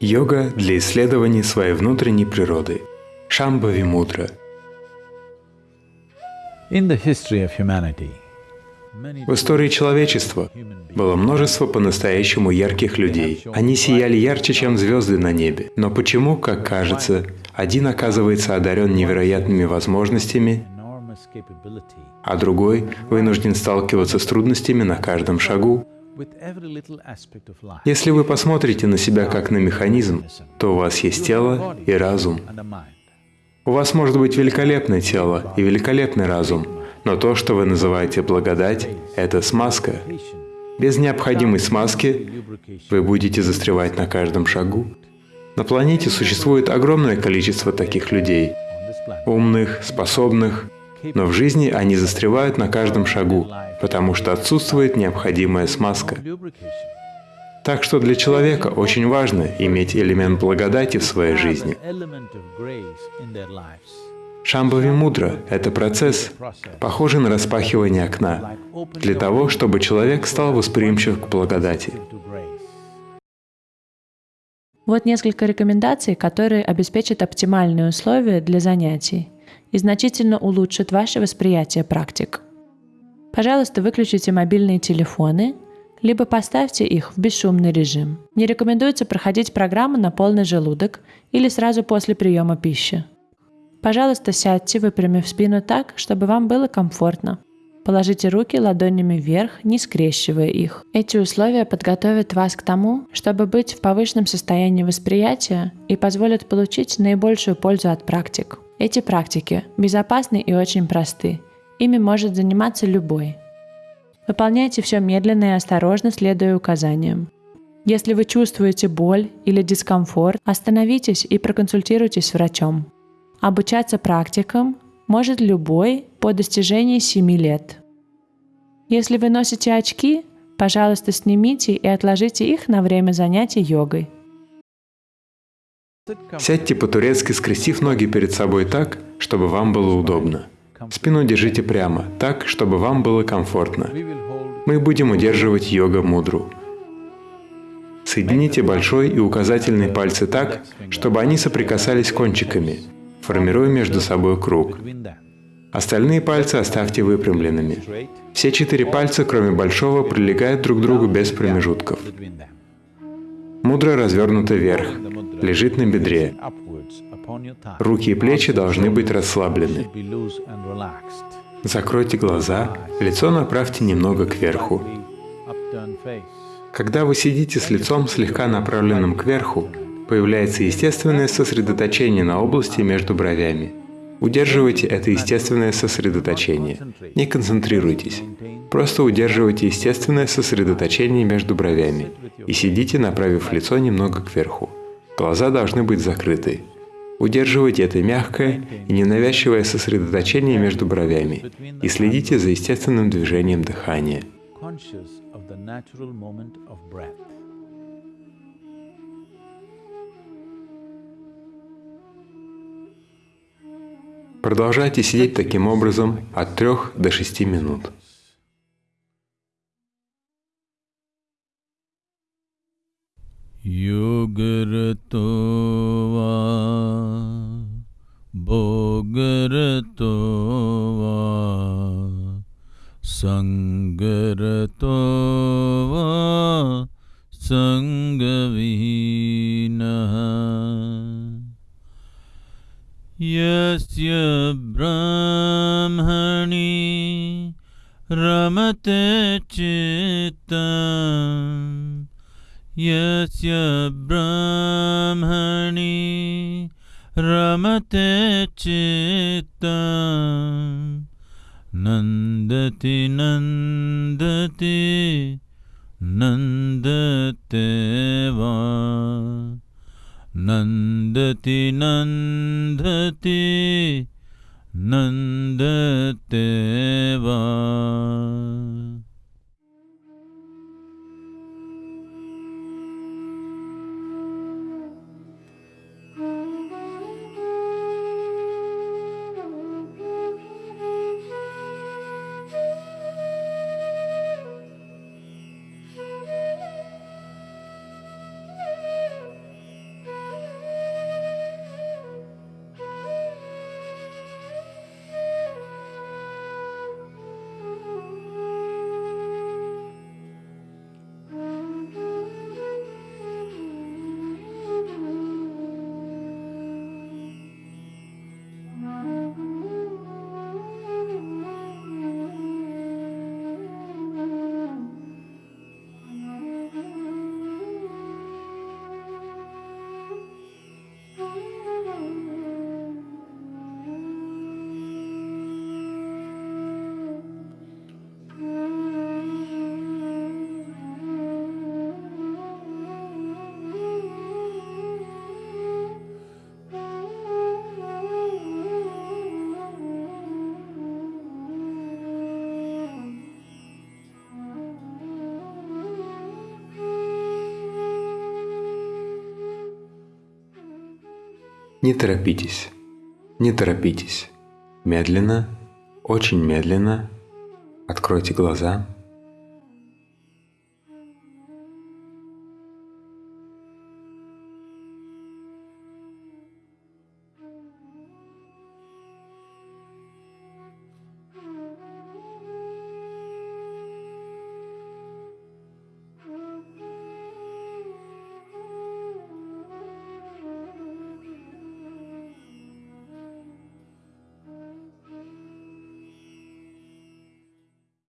Йога для исследования своей внутренней природы. Шамбави Мудра. В истории человечества было множество по-настоящему ярких людей. Они сияли ярче, чем звезды на небе. Но почему, как кажется, один оказывается одарен невероятными возможностями, а другой вынужден сталкиваться с трудностями на каждом шагу? Если вы посмотрите на себя как на механизм, то у вас есть тело и разум. У вас может быть великолепное тело и великолепный разум, но то, что вы называете благодать, это смазка. Без необходимой смазки вы будете застревать на каждом шагу. На планете существует огромное количество таких людей, умных, способных, но в жизни они застревают на каждом шагу, потому что отсутствует необходимая смазка. Так что для человека очень важно иметь элемент благодати в своей жизни. Шамбави мудра — это процесс, похожий на распахивание окна, для того, чтобы человек стал восприимчив к благодати. Вот несколько рекомендаций, которые обеспечат оптимальные условия для занятий и значительно улучшат ваше восприятие практик. Пожалуйста, выключите мобильные телефоны, либо поставьте их в бесшумный режим. Не рекомендуется проходить программу на полный желудок или сразу после приема пищи. Пожалуйста, сядьте, выпрямив спину так, чтобы вам было комфортно. Положите руки ладонями вверх, не скрещивая их. Эти условия подготовят вас к тому, чтобы быть в повышенном состоянии восприятия и позволят получить наибольшую пользу от практик. Эти практики безопасны и очень просты. Ими может заниматься любой. Выполняйте все медленно и осторожно, следуя указаниям. Если вы чувствуете боль или дискомфорт, остановитесь и проконсультируйтесь с врачом. Обучаться практикам может любой по достижении 7 лет. Если вы носите очки, пожалуйста, снимите и отложите их на время занятий йогой. Сядьте по-турецки, скрестив ноги перед собой так, чтобы вам было удобно. Спину держите прямо, так, чтобы вам было комфортно. Мы будем удерживать йога-мудру. Соедините большой и указательный пальцы так, чтобы они соприкасались кончиками, формируя между собой круг. Остальные пальцы оставьте выпрямленными. Все четыре пальца, кроме большого, прилегают друг к другу без промежутков. Мудра развернута вверх, лежит на бедре. Руки и плечи должны быть расслаблены. Закройте глаза, лицо направьте немного кверху. Когда вы сидите с лицом слегка направленным кверху, появляется естественное сосредоточение на области между бровями. Удерживайте это естественное сосредоточение. Не концентрируйтесь. Просто удерживайте естественное сосредоточение между бровями и сидите, направив лицо немного кверху. Глаза должны быть закрыты. Удерживайте это мягкое и ненавязчивое сосредоточение между бровями и следите за естественным движением дыхания. Продолжайте сидеть таким образом от 3 до 6 минут. युगरतो वा भोगरतो वा सङ्गरतो वा सङ्गविहीनः यस्य ब्रह्मणि रमते चित्तम् यस्य ब्रह्मणि रमते चित्तम् नन्दति नन्दति नन्दते वा नन्दति नन्दति नन्दते वा Не торопитесь, не торопитесь. Медленно, очень медленно откройте глаза –